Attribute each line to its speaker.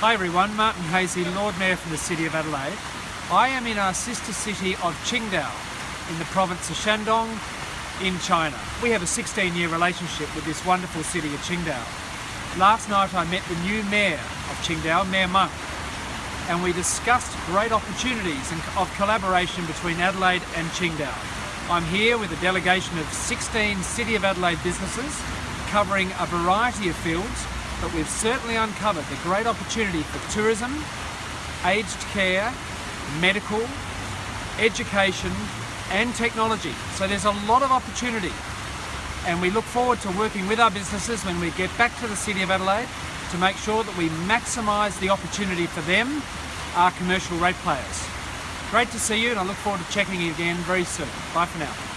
Speaker 1: Hi everyone, Martin Haese, Lord Mayor from the City of Adelaide. I am in our sister city of Qingdao in the province of Shandong in China. We have a 16 year relationship with this wonderful city of Qingdao. Last night I met the new Mayor of Qingdao, Mayor Monk, and we discussed great opportunities of collaboration between Adelaide and Qingdao. I'm here with a delegation of 16 City of Adelaide businesses covering a variety of fields but we've certainly uncovered the great opportunity for tourism, aged care, medical, education and technology. So there's a lot of opportunity and we look forward to working with our businesses when we get back to the City of Adelaide to make sure that we maximise the opportunity for them, our commercial rate players. Great to see you and I look forward to checking in again very soon. Bye for now.